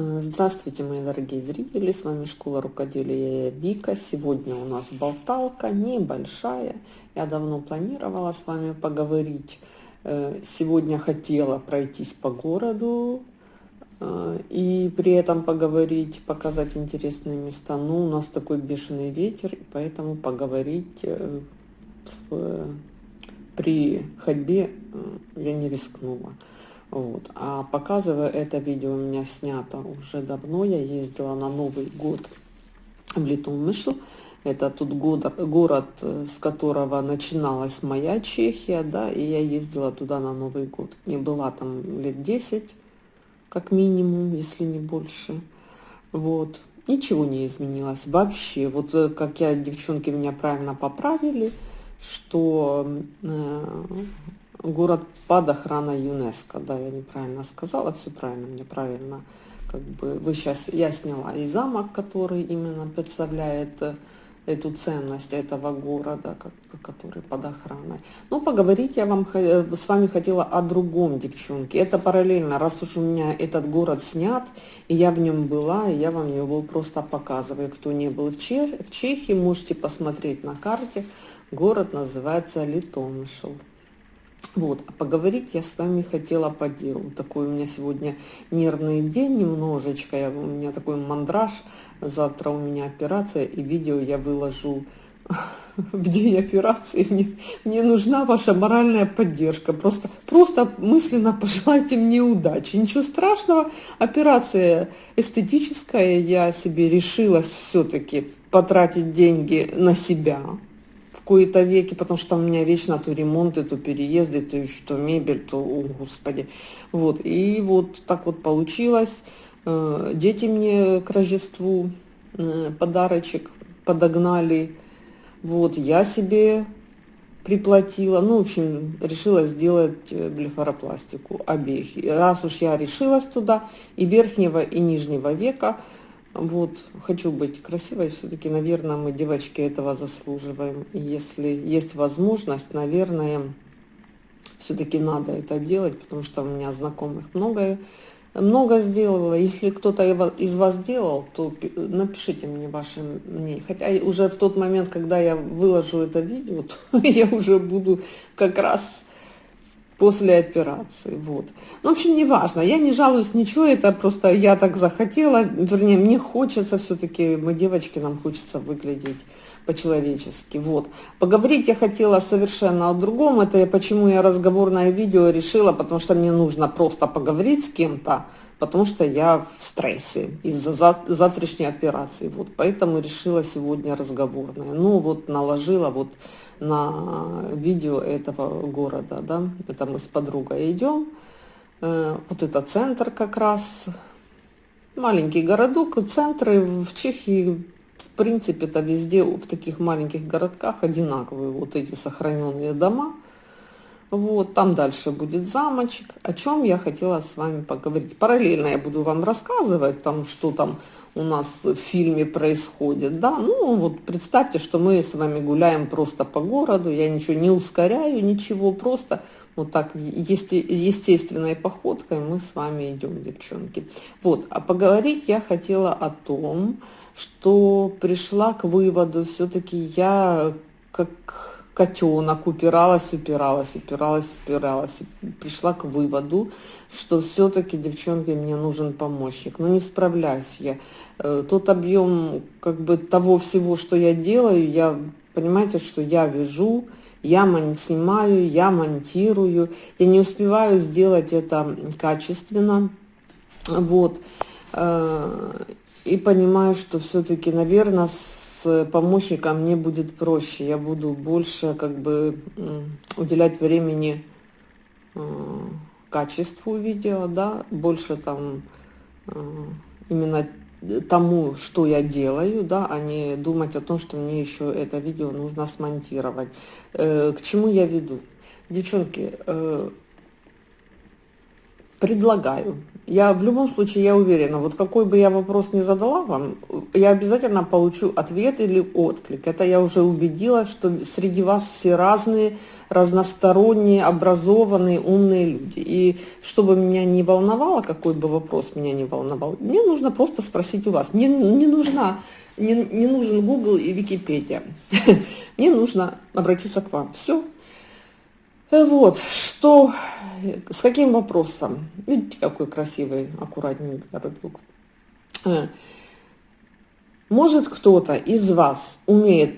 Э, здравствуйте, мои дорогие зрители! С вами Школа Рукоделия Вика. Сегодня у нас болталка небольшая. Я давно планировала с вами поговорить. Э, сегодня хотела пройтись по городу э, и при этом поговорить, показать интересные места. Но у нас такой бешеный ветер, и поэтому поговорить в, при ходьбе я не рискнула. Вот. А показываю это видео у меня снято уже давно. Я ездила на Новый год в Литумышль. Это тут город, город, с которого начиналась моя Чехия, да, и я ездила туда на Новый год. Не была там лет 10, как минимум, если не больше. Вот. Ничего не изменилось вообще. Вот э, как я, девчонки меня правильно поправили, что э, город под охраной ЮНЕСКО. Да, я неправильно сказала, все правильно, мне правильно. Как бы вы сейчас, я сняла и замок, который именно представляет э, эту ценность этого города, как, который под охраной. Но поговорить я вам э, с вами хотела о другом, девчонки. Это параллельно, раз уж у меня этот город снят, и я в нем была, и я вам его просто показываю. Кто не был в, Чех, в Чехии, можете посмотреть на карте. Город называется Литомшел. Вот, а поговорить я с вами хотела по делу. Такой у меня сегодня нервный день немножечко, я, у меня такой мандраж. Завтра у меня операция, и видео я выложу в день операции. Мне, мне нужна ваша моральная поддержка. Просто, просто мысленно пожелайте мне удачи. Ничего страшного, операция эстетическая, я себе решила все-таки потратить деньги на себя кои-то веки, потому что у меня вечно то ремонты, то переезды, то еще то мебель, то, о, господи. Вот, и вот так вот получилось. Э, дети мне к Рождеству э, подарочек подогнали. Вот, я себе приплатила. Ну, в общем, решила сделать э, блефаропластику обеих. Раз уж я решилась туда, и верхнего, и нижнего века – вот, хочу быть красивой, все-таки, наверное, мы, девочки, этого заслуживаем. И если есть возможность, наверное, все-таки надо это делать, потому что у меня знакомых много, много сделала. Если кто-то из вас делал, то напишите мне ваше мнение. Хотя уже в тот момент, когда я выложу это видео, то я уже буду как раз после операции. Вот. Ну, в общем, не важно. Я не жалуюсь ничего, это просто я так захотела. Вернее, мне хочется все-таки, мы девочки, нам хочется выглядеть по-человечески. Вот. Поговорить я хотела совершенно о другом. Это почему я разговорное видео решила, потому что мне нужно просто поговорить с кем-то, потому что я в стрессе из-за завтрашней операции. Вот. Поэтому решила сегодня разговорное. Ну, вот наложила вот на видео этого города, да, это мы с подругой идем, э, вот это центр как раз, маленький городок, центры в Чехии, в принципе, это везде, в таких маленьких городках одинаковые вот эти сохраненные дома, вот, там дальше будет замочек, о чем я хотела с вами поговорить. Параллельно я буду вам рассказывать, там, что там у нас в фильме происходит, да, ну вот представьте, что мы с вами гуляем просто по городу, я ничего не ускоряю, ничего, просто вот так есте, естественной походкой мы с вами идем, девчонки. Вот, а поговорить я хотела о том, что пришла к выводу, все-таки я как котенок, упиралась, упиралась, упиралась, упиралась. Пришла к выводу, что все-таки, девчонки, мне нужен помощник. Но не справляюсь я. Э, тот объем как бы того всего, что я делаю, я, понимаете, что я вяжу, я снимаю, я монтирую. Я не успеваю сделать это качественно. Вот. Э, и понимаю, что все-таки, наверное, с помощником мне будет проще. Я буду больше как бы уделять времени э, качеству видео, да, больше там э, именно тому, что я делаю, да, а не думать о том, что мне еще это видео нужно смонтировать. Э, к чему я веду? Девчонки, предлагаю Я в любом случае, я уверена, вот какой бы я вопрос не задала вам, я обязательно получу ответ или отклик. Это я уже убедилась, что среди вас все разные, разносторонние, образованные, умные люди. И чтобы меня не волновало, какой бы вопрос меня не волновал, мне нужно просто спросить у вас. Мне не нужна, не, не нужен Google и Википедия. Мне нужно обратиться к вам. Все. Вот, что, с каким вопросом? Видите, какой красивый, аккуратненький городок. Э, может кто-то из вас умеет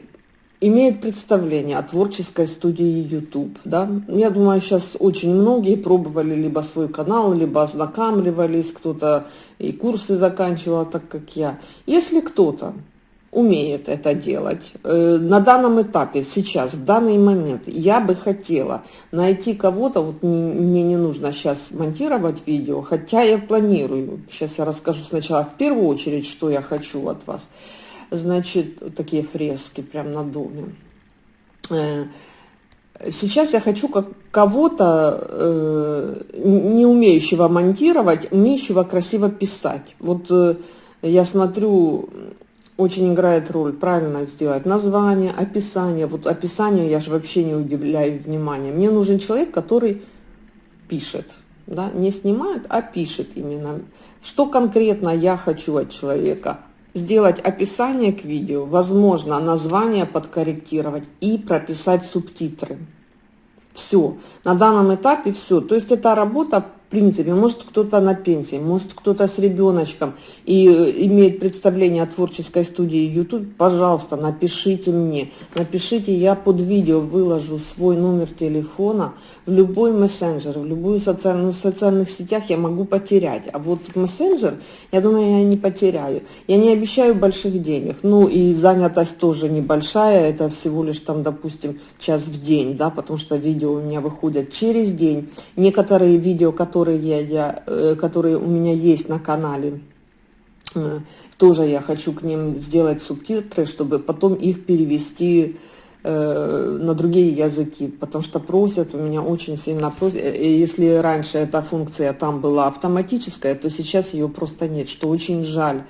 имеет представление о творческой студии YouTube, да? Я думаю, сейчас очень многие пробовали либо свой канал, либо ознакомливались, кто-то и курсы заканчивал, так как я. Если кто-то умеет это делать. Э, на данном этапе, сейчас, в данный момент, я бы хотела найти кого-то, вот мне не нужно сейчас монтировать видео, хотя я планирую. Сейчас я расскажу сначала в первую очередь, что я хочу от вас значит, такие фрески прям на доме. Э, сейчас я хочу как кого-то, э, не умеющего монтировать, умеющего красиво писать. Вот э, я смотрю, очень играет роль правильно сделать название, описание. Вот описанию я же вообще не удивляю внимания. Мне нужен человек, который пишет, да, не снимает, а пишет именно. Что конкретно я хочу от человека? сделать описание к видео, возможно, название подкорректировать и прописать субтитры. Все. На данном этапе все. То есть это работа принципе, может кто-то на пенсии, может кто-то с ребеночком и э, имеет представление о творческой студии YouTube, пожалуйста, напишите мне. Напишите, я под видео выложу свой номер телефона в любой мессенджер, в любую социальную, в социальных сетях я могу потерять. А вот мессенджер, я думаю, я не потеряю. Я не обещаю больших денег. Ну и занятость тоже небольшая, это всего лишь там, допустим, час в день, да, потому что видео у меня выходят через день. Некоторые видео, которые которые, я, э, которые у меня есть на канале, э, тоже я хочу к ним сделать субтитры, чтобы потом их перевести э, на другие языки, потому что просят, у меня очень сильно просят. Если раньше эта функция там была автоматическая, то сейчас ее просто нет, что очень жаль.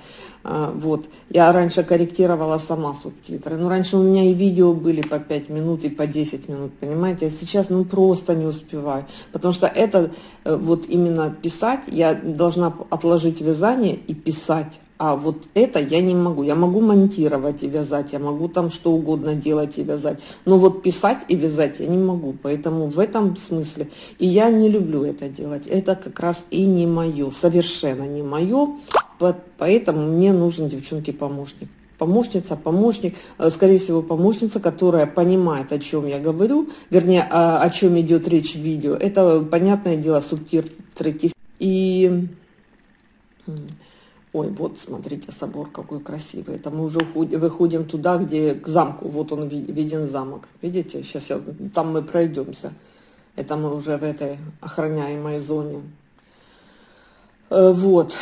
А, вот. Я раньше корректировала сама субтитры. Но раньше у меня и видео были по 5 минут, и по 10 минут, понимаете? А сейчас ну просто не успеваю. Потому что это э, вот именно писать, я должна отложить вязание и писать. А вот это я не могу. Я могу монтировать и вязать, я могу там что угодно делать и вязать. Но вот писать и вязать я не могу. Поэтому в этом смысле. И я не люблю это делать. Это как раз и не мое. Совершенно не мое. Поэтому мне нужен, девчонки, помощник. Помощница, помощник, э, скорее всего, помощница, которая понимает, о чем я говорю, вернее, о, о чем идет речь в видео. Это, понятное дело, субтитры. И... Ой, вот, смотрите, собор какой красивый. Это мы уже выходим туда, где к замку. Вот он виден замок. Видите? Сейчас я, там мы пройдемся. Это мы уже в этой охраняемой зоне. Э, вот.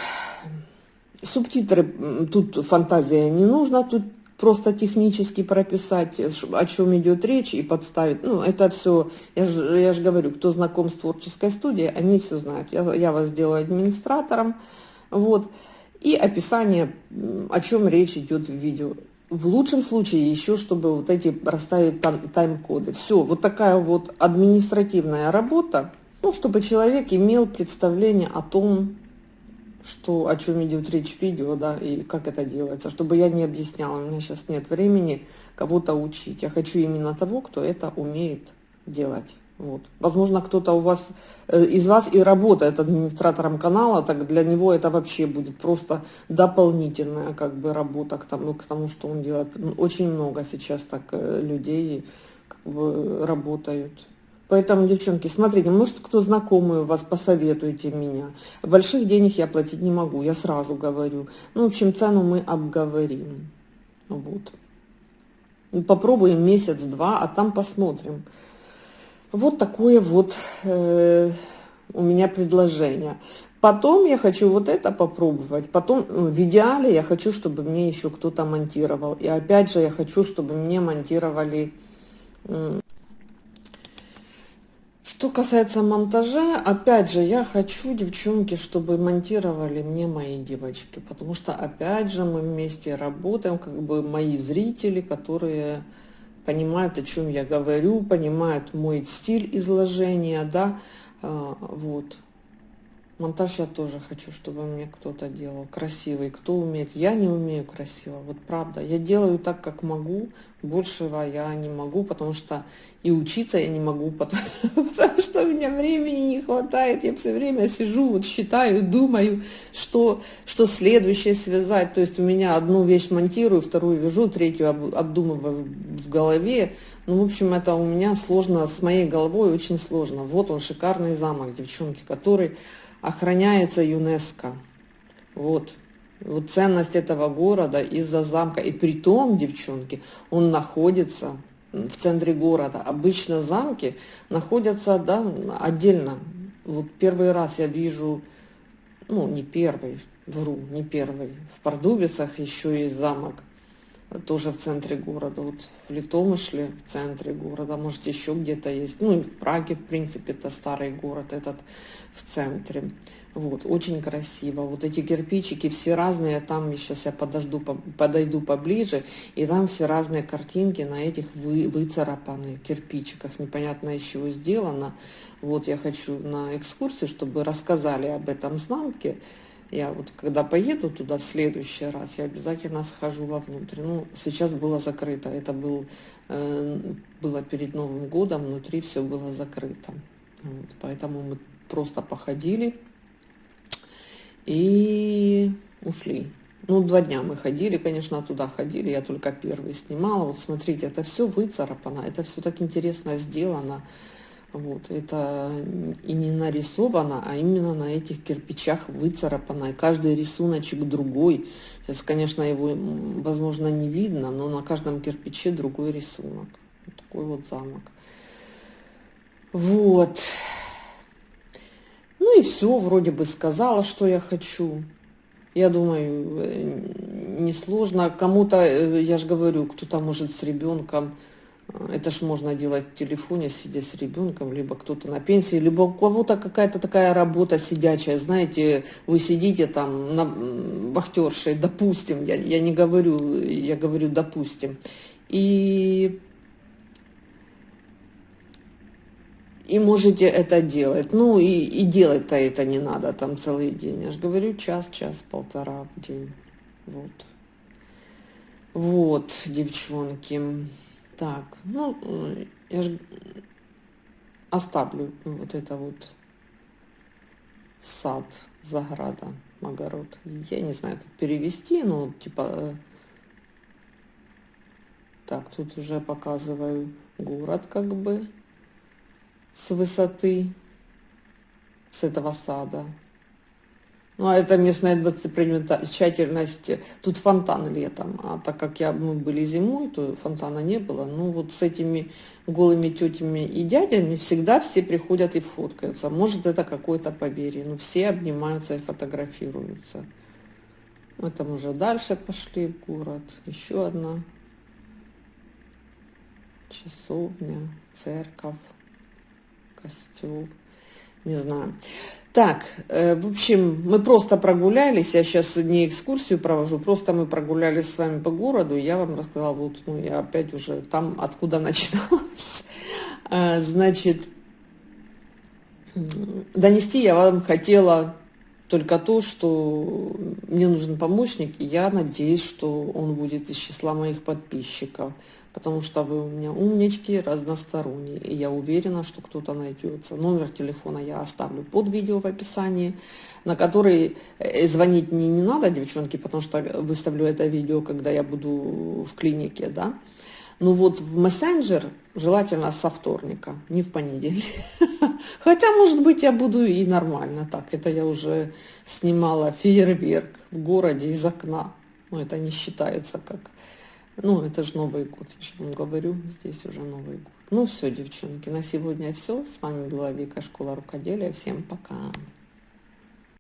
Субтитры, тут фантазия не нужна, тут просто технически прописать, о чем идет речь и подставить. Ну, это все, я же, я говорю, кто знаком с творческой студией, они все знают. Я, я вас сделаю администратором, вот. И описание, о чем речь идет в видео. В лучшем случае еще, чтобы вот эти расставить тайм-коды. Все, вот такая вот административная работа, ну, чтобы человек имел представление о том, что, о чем идет речь в видео, да, и как это делается, чтобы я не объясняла, у меня сейчас нет времени кого-то учить. Я хочу именно того, кто это умеет делать. Вот. Возможно, кто-то у вас, э, из вас и работает администратором канала, так для него это вообще будет просто дополнительная как бы работа к тому, к тому что он делает. Очень много сейчас так э, людей как бы работают. Поэтому, девчонки, смотрите, может, кто знакомый у вас, посоветуйте меня. Больших денег я платить не могу, я сразу говорю. Ну, в общем, цену мы обговорим. Вот. Попробуем месяц-два, а там посмотрим. Вот такое вот э, у меня предложение. Потом я хочу вот это попробовать. Потом ну, в идеале я хочу, чтобы мне еще кто-то монтировал. И опять же я хочу, чтобы мне монтировали Что касается монтажа, опять же, я хочу, девчонки, чтобы монтировали мне мои девочки, потому что, опять же, мы вместе работаем, как бы мои зрители, которые понимают, о чем я говорю, понимают мой стиль изложения, да, а, вот. Монтаж я тоже хочу, чтобы мне кто-то делал красивый. Кто умеет? Я не умею красиво, вот правда. Я делаю так, как могу. Большего я не могу, потому что и учиться я не могу, потому, что у меня времени не хватает. Я все время сижу, вот считаю, думаю, что, что следующее связать. То есть у меня одну вещь монтирую, вторую вяжу, третью обдумываю в голове. Ну, в общем, это у меня сложно, с моей головой очень сложно. Вот он, шикарный замок, девчонки, который охраняется ЮНЕСКО. Вот. Вот ценность этого города из-за замка. И при том, девчонки, он находится в центре города. Обычно замки находятся да, отдельно. Вот первый раз я вижу, ну не первый, вру, не первый. В Пардубицах еще есть замок, тоже в центре города. Вот в Литомышле в центре города, может еще где-то есть. Ну и в Праге, в принципе, это старый город этот в центре. Вот, очень красиво. Вот эти кирпичики все разные, там сейчас я подожду, подойду поближе, и там все разные картинки на этих вы, выцарапанных кирпичиках. Непонятно из чего сделано. Вот я хочу на экскурсии, чтобы рассказали об этом замке. Я вот когда поеду туда в следующий раз, я обязательно схожу вовнутрь. Ну, сейчас было закрыто. Это был, э, было перед Новым годом, внутри все было закрыто. Вот, поэтому мы просто походили и ушли. Ну, два дня мы ходили, конечно, туда ходили, я только первый снимала. Вот смотрите, это все выцарапано, это все так интересно сделано. Вот, это и не нарисовано, а именно на этих кирпичах выцарапано. И каждый рисуночек другой. Сейчас, конечно, его, возможно, не видно, но на каждом кирпиче другой рисунок. Вот такой вот замок. Вот. Ну и все, вроде бы сказала, что я хочу. Я думаю, э, несложно. Кому-то, э, я же говорю, кто-то может с ребенком, это ж можно делать в телефоне, сидя с ребенком, либо кто-то на пенсии, либо у кого-то какая-то такая работа сидячая, знаете, вы сидите там на вахтершей, допустим, я, я не говорю, я говорю допустим, и и можете это делать. Ну и, и делать-то это не надо там целый день. Я же говорю, час, час, полтора в день. Вот. Вот, девчонки. Так, ну, я же оставлю вот это вот сад, заграда, огород. Я не знаю, как перевести, но типа... Э, так, тут уже показываю город как бы с высоты, с этого сада. Ну, а это местная достопримечательность. Тут фонтан летом. А так как я, мы были зимой, то фонтана не было. Ну, вот с этими голыми тетями и дядями всегда все приходят и фоткаются. Может, это какое-то поверье. Но все обнимаются и фотографируются. Мы там уже дальше пошли в город. Еще одна часовня, церковь костюм, не знаю. Так, э, в общем, мы просто прогулялись, я сейчас не экскурсию провожу, просто мы прогулялись с вами по городу, я вам рассказала, вот, ну, я опять уже там, откуда начиналась. Э, значит, донести я вам хотела только то, что мне нужен помощник, и я надеюсь, что он будет из числа моих подписчиков потому что вы у меня умнички, разносторонние, и я уверена, что кто-то найдется. Номер телефона я оставлю под видео в описании, на который э, звонить мне не надо, девчонки, потому что выставлю это видео, когда я буду в клинике, да. Ну вот в мессенджер желательно со вторника, не в понедельник. Хотя, может быть, я буду и нормально так. Это я уже снимала фейерверк в городе из окна. Но это не считается как ну, это же Новый год, я же вам говорю, здесь уже Новый год. Ну все, девчонки, на сегодня все. С вами была Вика, Школа Рукоделия. Всем пока.